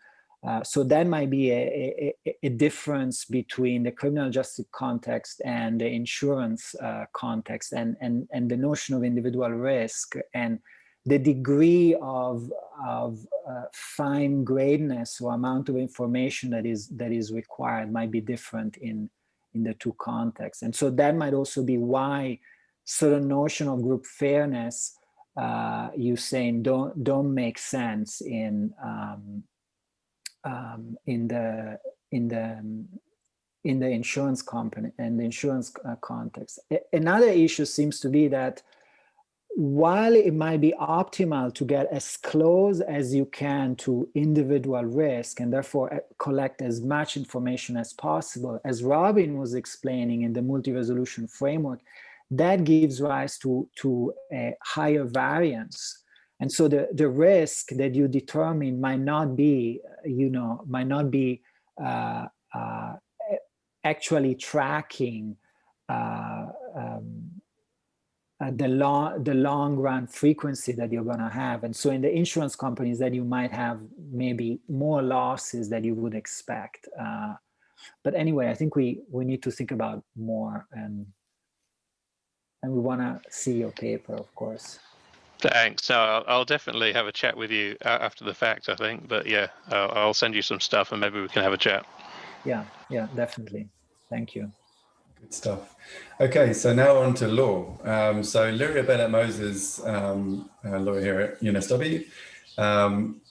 Uh, so that might be a, a, a, difference between the criminal justice context and the insurance uh, context and, and, and the notion of individual risk and the degree of, of uh, fine grainedness or amount of information that is that is required might be different in in the two contexts and so that might also be why certain notion of group fairness uh, you saying don't don't make sense in um, um, in the in the in the insurance company and the insurance uh, context. Another issue seems to be that while it might be optimal to get as close as you can to individual risk and therefore uh, collect as much information as possible, as Robin was explaining in the multi-resolution framework, that gives rise to, to a higher variance. And so the, the risk that you determine might not be, you know, might not be uh, uh, actually tracking uh, um, uh, the long the long run frequency that you're going to have. And so in the insurance companies that you might have maybe more losses that you would expect uh, but anyway i think we we need to think about more and and we want to see your paper of course. Thanks. So I'll, I'll, definitely have a chat with you after the fact i think but yeah I'll, I'll send you some stuff and maybe we can have a chat. Yeah yeah definitely. Thank you Good stuff. Okay, so now on to law. Um, so Lyria Bennett Moses, um, lawyer here at UNSW, um,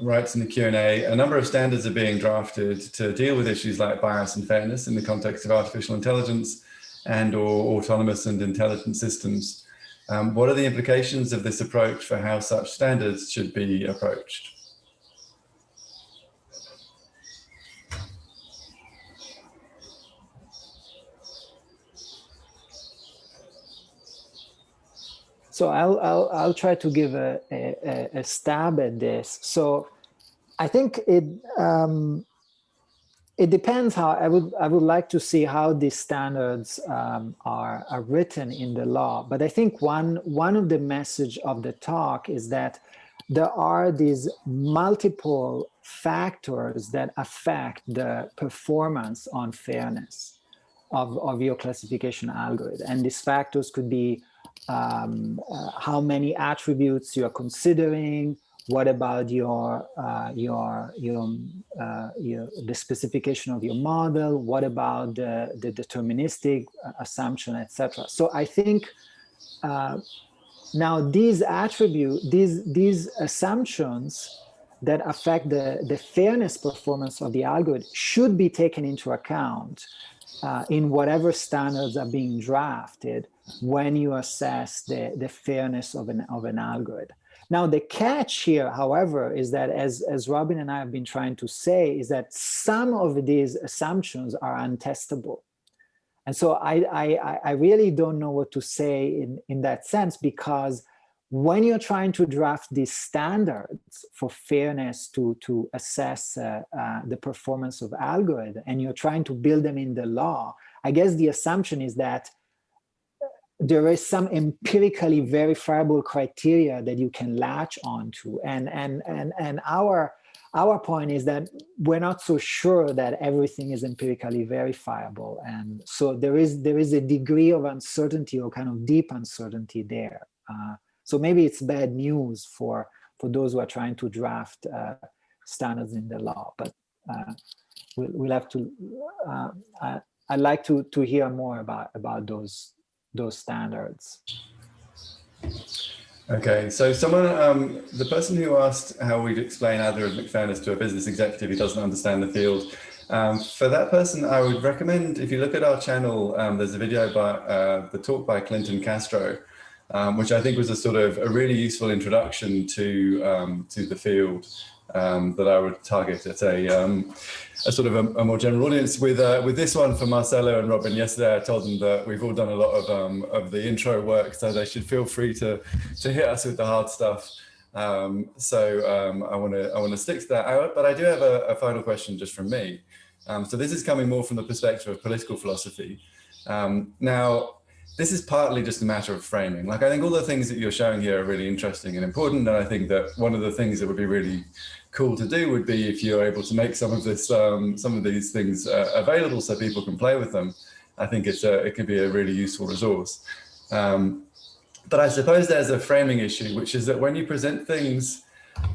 writes in the Q&A, a number of standards are being drafted to deal with issues like bias and fairness in the context of artificial intelligence and or autonomous and intelligent systems. Um, what are the implications of this approach for how such standards should be approached? So I'll, I'll, I'll try to give a, a, a stab at this. So I think it, um, it depends how I would I would like to see how these standards um, are are written in the law. But I think one one of the message of the talk is that there are these multiple factors that affect the performance on fairness of, of your classification algorithm. And these factors could be um, uh, how many attributes you're considering, what about your uh, your your, uh, your, the specification of your model? What about the, the deterministic uh, assumption etc so i think uh, now these attributes these these assumptions that affect the the fairness performance of the algorithm should be taken into account uh, in whatever standards are being drafted when you assess the, the fairness of an, of an algorithm. Now, the catch here, however, is that as, as Robin and I have been trying to say, is that some of these assumptions are untestable. And so I, I, I really don't know what to say in, in that sense, because when you're trying to draft these standards for fairness to, to assess uh, uh, the performance of algorithm and you're trying to build them in the law, I guess the assumption is that there is some empirically verifiable criteria that you can latch onto. And, and, and, and our, our point is that we're not so sure that everything is empirically verifiable. And so there is, there is a degree of uncertainty or kind of deep uncertainty there. Uh, so maybe it's bad news for, for those who are trying to draft uh, standards in the law, but uh, we'll, we'll have to, uh, I, I'd like to, to hear more about, about those, those standards. Okay, so someone, um, the person who asked how we'd explain algorithmic fairness to a business executive who doesn't understand the field, um, for that person, I would recommend, if you look at our channel, um, there's a video by uh, the talk by Clinton Castro, um, which I think was a sort of a really useful introduction to um, to the field um, that I would target at a, um, a sort of a, a, more general audience. With uh, with this one for Marcello and Robin, yesterday I told them that we've all done a lot of um, of the intro work, so they should feel free to to hit us with the hard stuff. Um, so I want to I want to stick to that. but I do have a, a final question just from me. so this is coming more from the perspective of political philosophy. now, this is partly just a matter of framing. Like I think all the things that you're showing here are really interesting and important. And I think that one of the things that would be really cool to do would be if you're able to make some of this, um, some of these things uh, available so people can play with them. I think it's a, it could be a really useful resource. Um, but I suppose there's a framing issue, which is that when you present things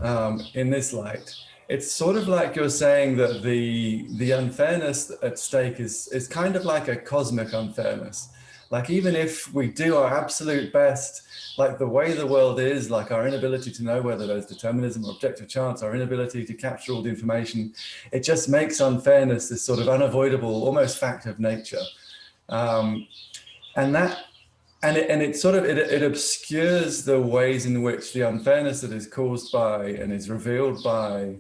um, in this light, it's sort of like you're saying that the the unfairness at stake is is kind of like a cosmic unfairness like even if we do our absolute best, like the way the world is, like our inability to know whether there's determinism or objective chance, our inability to capture all the information, it just makes unfairness this sort of unavoidable, almost fact of nature. Um, and that and it, and it sort of it, it obscures the ways in which the unfairness that is caused by and is revealed by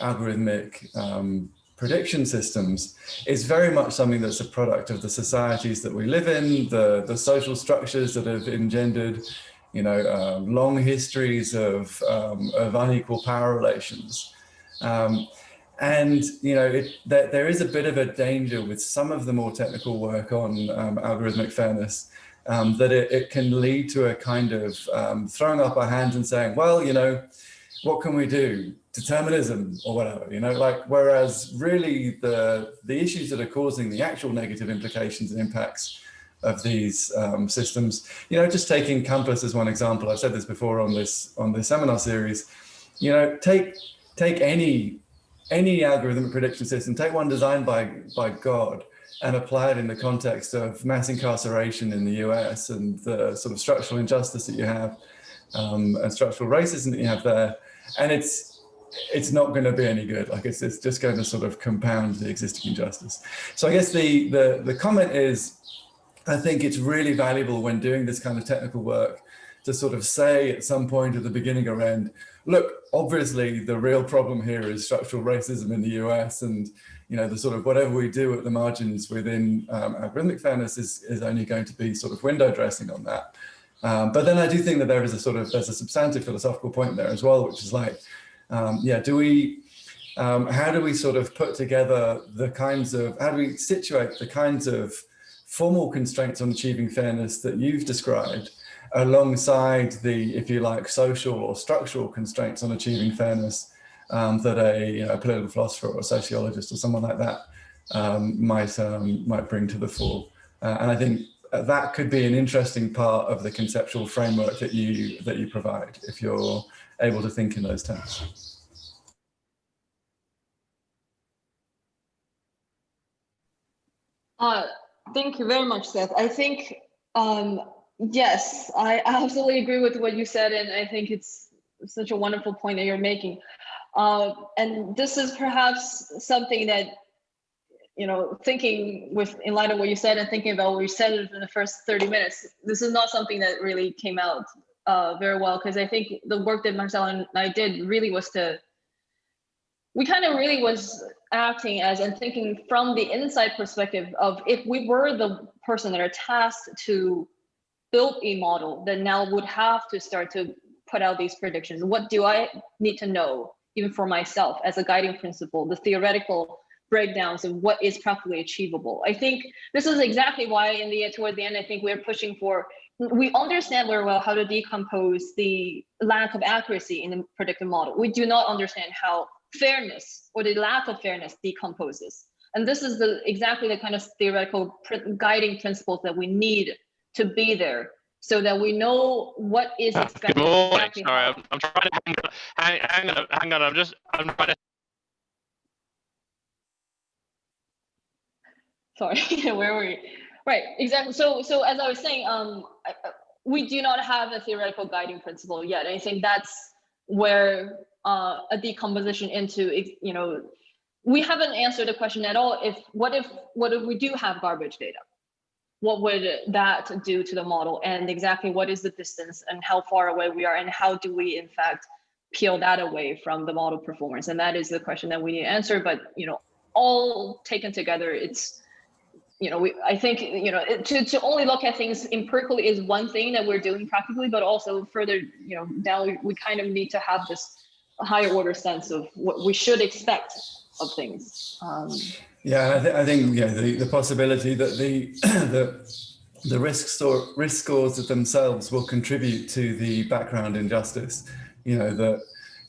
algorithmic um, prediction systems is very much something that's a product of the societies that we live in, the, the social structures that have engendered, you know, um, long histories of, um, of unequal power relations. Um, and, you know, it, there, there is a bit of a danger with some of the more technical work on um, algorithmic fairness um, that it, it, can lead to a kind of um, throwing up our hands and saying, well, you know, what can we do? Determinism or whatever, you know, like, whereas really the, the issues that are causing the actual negative implications and impacts of these um, systems, you know, just taking COMPAS as one example, I've said this before on this, on this seminar series, you know, take, take any, any algorithmic prediction system, take one designed by, by God and apply it in the context of mass incarceration in the US and the sort of structural injustice that you have um, and structural racism that you have there. And it's, it's not going to be any good. Like it's, it's just going to sort of compound the existing injustice. So I guess the, the, the comment is, I think it's really valuable when doing this kind of technical work to sort of say at some point at the beginning or end, look, obviously the real problem here is structural racism in the US and, you know, the sort of whatever we do at the margins within um, algorithmic fairness is, is only going to be sort of window dressing on that. Um, but then I do think that there is a sort of, there's a substantive philosophical point there as well, which is like, um, yeah, do we, um, how do we sort of put together the kinds of, how do we situate the kinds of formal constraints on achieving fairness that you've described alongside the, if you like, social or structural constraints on achieving fairness um, that a, you know, a, political philosopher or a sociologist or someone like that um, might, um, might bring to the fore. Uh, and I think that could be an interesting part of the conceptual framework that you that you provide if you're able to think in those terms. Uh, thank you very much, Seth. I think, um, yes, I absolutely agree with what you said, and I think it's such a wonderful point that you're making. Uh, and this is perhaps something that, you know, thinking with in light of what you said and thinking about what you said in the first 30 minutes, this is not something that really came out uh, very well because I think the work that Marcel and I did really was to, we kind of really was acting as and thinking from the inside perspective of if we were the person that are tasked to build a model that now would have to start to put out these predictions. What do I need to know, even for myself as a guiding principle, the theoretical breakdowns of what is practically achievable. I think this is exactly why in the toward the end, I think we're pushing for, we understand very well how to decompose the lack of accuracy in the predictive model. We do not understand how fairness or the lack of fairness decomposes. And this is the exactly the kind of theoretical guiding principles that we need to be there so that we know what is expected. Good morning. Sorry, I'm, I'm trying to hang on, hang, hang on, hang on. I'm just, I'm trying to. sorry where were we right exactly. So so as i was saying um I- we do not have a theoretical guiding principle yet i think that's where uh, a decomposition into you know we haven't answered the question at all if what if what if we do have garbage data? What would that do to the model and exactly what is the distance and how far away we are and how do we in fact peel that away from the model performance? And that is the question that we need to answer but you know all taken together it's you know, we, I think, you know, to, to only look at things empirically is one thing that we're doing practically, but also further, you know, now we, we kind of need to have this higher order sense of what we should expect of things. Um, Yeah, I, th I think yeah, the, the possibility that the the the risk store risk scores of themselves will contribute to the background injustice. You know that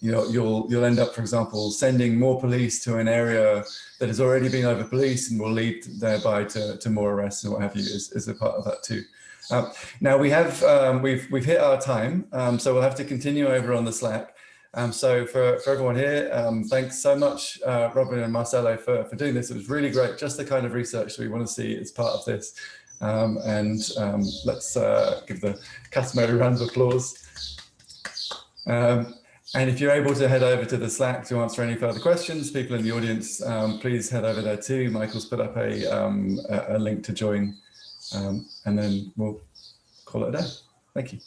you know you'll you'll end up, for example, sending more police to an area that has already been over policed and will lead thereby to, to more arrests and what have you is, is a part of that too. Um, now we have um, we've we've hit our time, um, so we'll have to continue over on the Slack. Um, so for, for everyone here, um, thanks so much, uh, Robin and Marcello, for, for doing this. It was really great, just the kind of research we want to see as part of this. And let's uh, give the customary round of applause. And if you're able to head over to the Slack to answer any further questions, people in the audience, um, please head over there too. Michael's put up a, um, a, a link to join, um, and then we'll call it a day. Thank you.